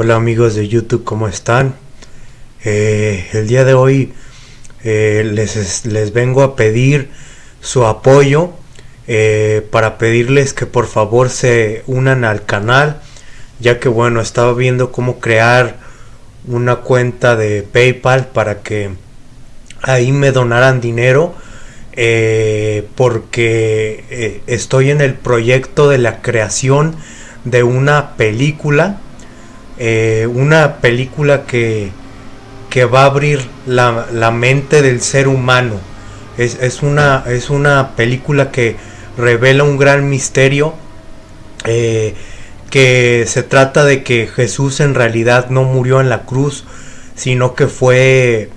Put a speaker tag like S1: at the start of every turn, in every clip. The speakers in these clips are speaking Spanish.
S1: Hola amigos de YouTube, ¿cómo están? Eh, el día de hoy eh, les, les, vengo a pedir su apoyo eh, para pedirles que por favor se unan al canal ya que bueno estaba viendo cómo crear una cuenta de PayPal para que ahí me donaran dinero porque estoy en el proyecto de la creación de una película una película que que va a abrir la, mente del ser humano. Es, una, es una película que revela un gran misterio. Eh, que se trata de que Jesús en realidad no murió en la cruz, sino que fue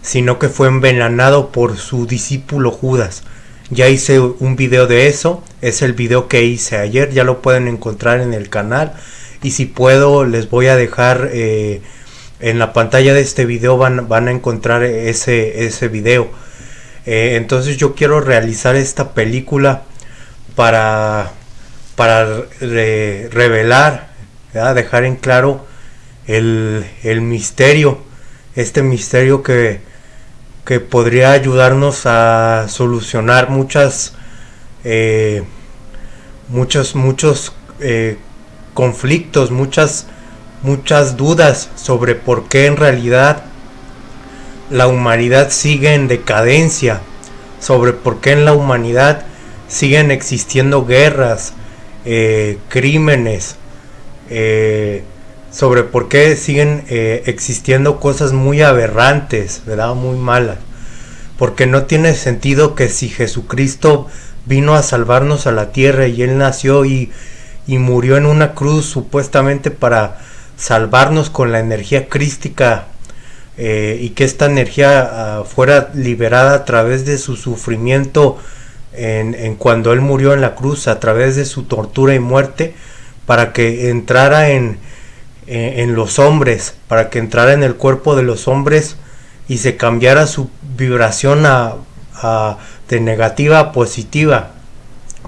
S1: sino que fue envenenado por su discípulo Judas. Ya hice un video de eso, es el video que hice ayer, ya lo pueden encontrar en el canal y si puedo les voy a dejar eh, en la pantalla de este video van, van a encontrar ese, ese video. Eh, entonces yo quiero realizar esta película para, para revelar, dejar en claro el, misterio, este misterio que, que, podría ayudarnos a solucionar muchas, eh, muchos, muchos eh, conflictos, muchas muchas dudas sobre por qué en realidad la humanidad sigue en decadencia, sobre por qué en la humanidad siguen existiendo guerras, eh, crímenes, eh, sobre por qué siguen eh, existiendo cosas muy aberrantes, ¿verdad? Muy malas. Porque no tiene sentido que si Jesucristo vino a salvarnos a la tierra y Él nació y, y murió en una cruz supuestamente para salvarnos con la energía crística eh, y que esta energía ah, fuera liberada a través de su sufrimiento en, cuando Él murió en la cruz, a través de su tortura y muerte, para que entrara en, en, los hombres, para que entrara en el cuerpo de los hombres y se cambiara su vibración a, de negativa a positiva.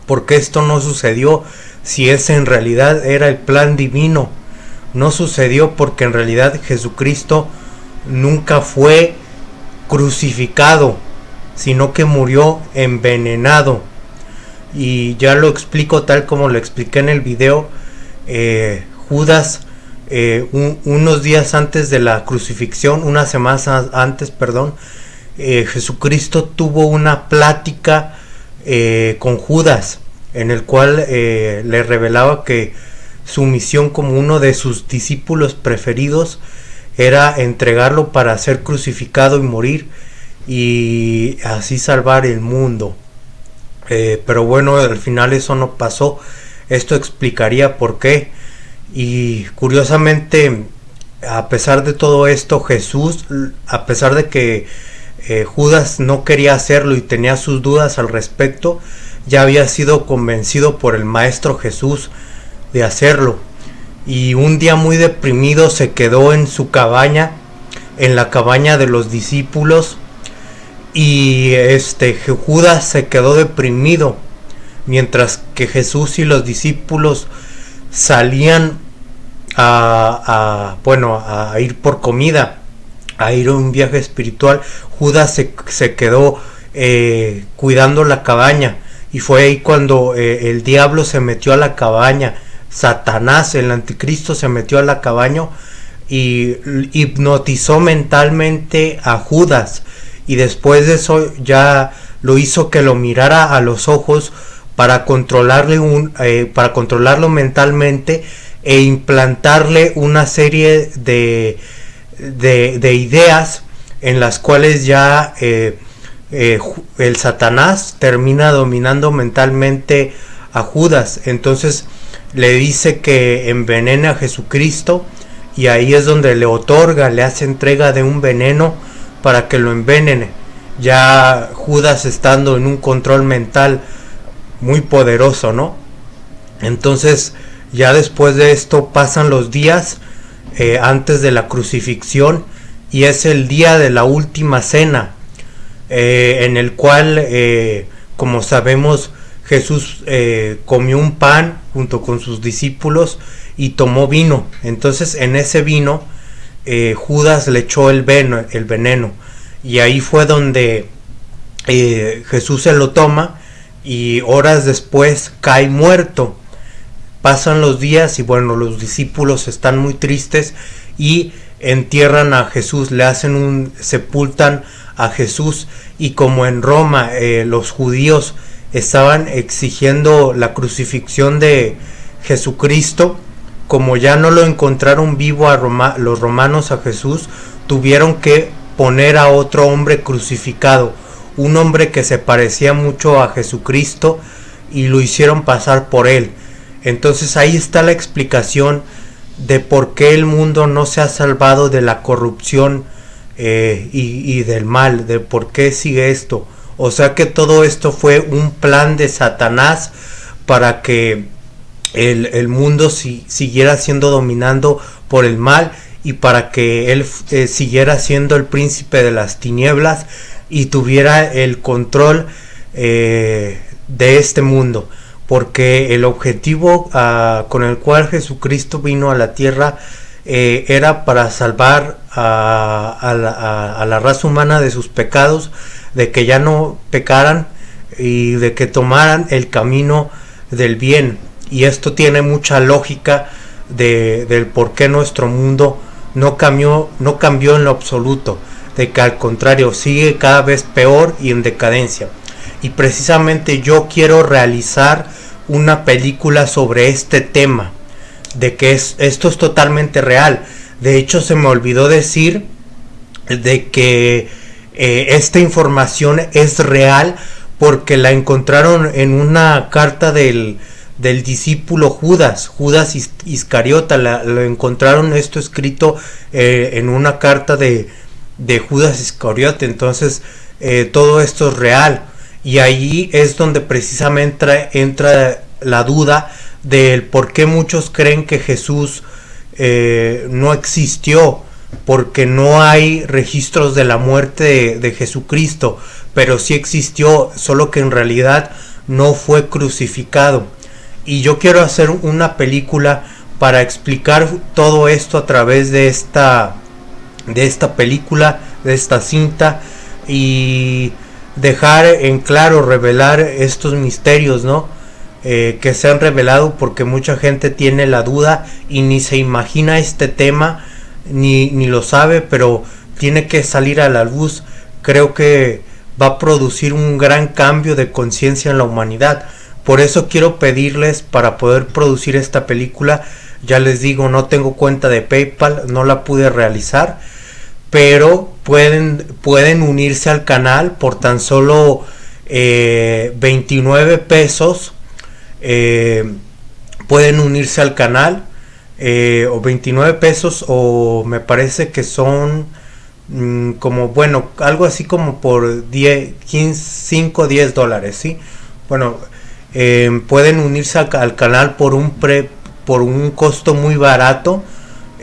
S1: Porque esto no sucedió si ese en realidad era el plan divino no sucedió porque en realidad Jesucristo nunca fue crucificado, sino que murió envenenado. Y ya lo explico tal como lo expliqué en el video. Eh, Judas, eh, unos días antes de la crucifixión, unas semanas antes, perdón, eh, Jesucristo tuvo una plática con Judas, en el cual le revelaba que su misión como uno de sus discípulos preferidos era entregarlo para ser crucificado y morir y así salvar el mundo. Eh, pero bueno, al final eso no pasó. Esto explicaría por qué. Y curiosamente, a pesar de todo esto, Jesús, a pesar de que eh, Judas no quería hacerlo y tenía sus dudas al respecto, ya había sido convencido por el Maestro Jesús de hacerlo. Y un día muy deprimido se quedó en su cabaña, en la cabaña de los discípulos. Y este Judas se quedó deprimido, mientras que Jesús y los discípulos salían a, bueno a ir por comida, a ir a un viaje espiritual. Judas se, quedó eh, cuidando la cabaña y fue ahí cuando eh, el diablo se metió a la cabaña Satanás, el anticristo, se metió a la cabaña y hipnotizó mentalmente a Judas. Y después de eso ya lo hizo que lo mirara a los ojos para controlarle un eh, para controlarlo mentalmente e implantarle una serie de, de, ideas en las cuales ya eh, eh, el Satanás termina dominando mentalmente a Judas entonces le dice que envenena a Jesucristo y ahí es donde le otorga, le hace entrega de un veneno para que lo envenene. Ya Judas estando en un control mental muy poderoso, ¿no? Entonces, ya después de esto pasan los días eh, antes de la crucifixión y es el día de la última cena, eh, en el cual, eh, como sabemos, Jesús comió un pan junto con sus discípulos y tomó vino. Entonces en ese vino eh, Judas le echó el, el veneno y ahí fue donde eh, Jesús se lo toma y horas después cae muerto. Pasan los días y bueno, los discípulos están muy tristes y entierran a Jesús, le hacen un sepultan a Jesús y como en Roma eh, los judíos estaban exigiendo la crucifixión de Jesucristo, como ya no lo encontraron vivo a los romanos a Jesús, tuvieron que poner a otro hombre crucificado, un hombre que se parecía mucho a Jesucristo y lo hicieron pasar por él. Entonces ahí está la explicación de por qué el mundo no se ha salvado de la corrupción eh, y, del mal, de por qué sigue esto. O sea que todo esto fue un plan de Satanás para que el, mundo si, siguiera siendo dominando por el mal y para que él eh, siguiera siendo el príncipe de las tinieblas y tuviera el control eh, de este mundo porque el objetivo ah, con el cual Jesucristo vino a la tierra eh, era para salvar a, la, raza humana de sus pecados, de que ya no pecaran y de que tomaran el camino del bien. Y esto tiene mucha lógica de, del por qué nuestro mundo no cambió, no cambió en lo absoluto, de que al contrario sigue cada vez peor y en decadencia. Y precisamente yo quiero realizar una película sobre este tema, de que es, esto es totalmente real. De hecho, se me olvidó decir de que eh, esta información es real porque la encontraron en una carta del, del discípulo Judas, Judas Iscariota, lo encontraron esto escrito eh, en una carta de, de Judas Iscariote, entonces eh, todo esto es real. Y ahí es donde precisamente entra, la duda del por qué muchos creen que Jesús eh, no existió, porque no hay registros de la muerte de, Jesucristo, pero sí existió, solo que en realidad no fue crucificado. Y yo quiero hacer una película para explicar todo esto a través de esta de esta película, de esta cinta y dejar en claro, revelar estos misterios, ¿no? Eh, que se han revelado porque mucha gente tiene la duda y ni se imagina este tema, ni, ni lo sabe, pero tiene que salir a la luz. Creo que va a producir un gran cambio de conciencia en la humanidad. Por eso quiero pedirles para poder producir esta película. Ya les digo, no tengo cuenta de PayPal, no la pude realizar pero pueden, pueden unirse al canal por tan solo 29 eh, pesos. Eh, pueden unirse al canal eh, o 29 pesos o me parece que son mm, como bueno algo así como por 10 15 5 10 dólares sí bueno pueden unirse al, canal por un pre por un costo muy barato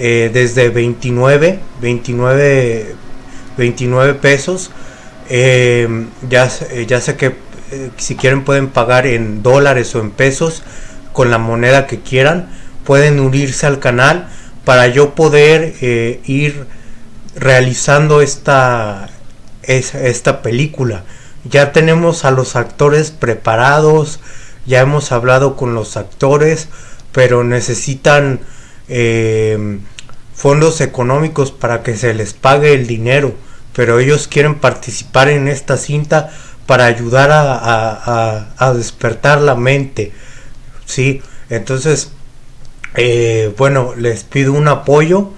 S1: eh, desde 29, 29, 29 pesos. Eh, ya, eh, ya sé que si quieren pueden pagar en dólares o en pesos con la moneda que quieran. Pueden unirse al canal para yo poder ir realizando esta, esta película. Ya tenemos a los actores preparados, ya hemos hablado con los actores, pero necesitan eh, fondos económicos para que se les pague el dinero, pero ellos quieren participar en esta cinta para ayudar a, despertar la mente. Sí, entonces, eh, bueno, les pido un apoyo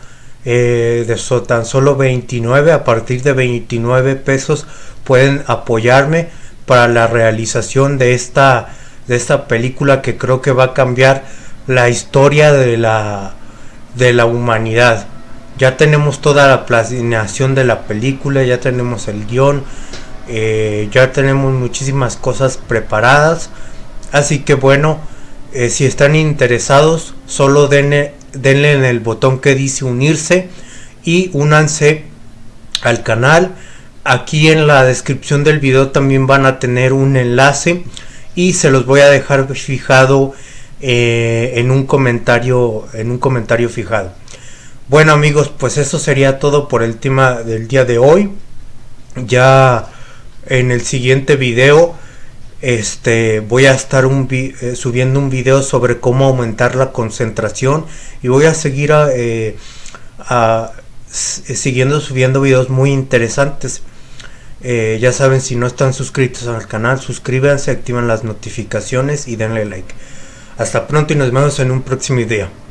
S1: eh, de tan solo 29, a partir de 29 pesos pueden apoyarme para la realización de esta, de esta película que creo que va a cambiar la historia de la de la humanidad. Ya tenemos toda la planeación de la película, ya tenemos el guion, eh, ya tenemos muchísimas cosas preparadas. Así que bueno, eh, si están interesados, solo denle, denle en el botón que dice unirse y únanse al canal. Aquí en la descripción del video también van a tener un enlace y se los voy a dejar fijado eh, en un comentario en un comentario fijado. Bueno amigos, pues eso sería todo por el tema del día de hoy. Ya en el siguiente video este voy a estar un eh, subiendo un video sobre cómo aumentar la concentración y voy a seguir eh, siguiendo subiendo videos muy interesantes eh, ya saben, si no están suscritos al canal, suscríbanse, activen las notificaciones y denle like. Hasta pronto y nos vemos en un próximo video.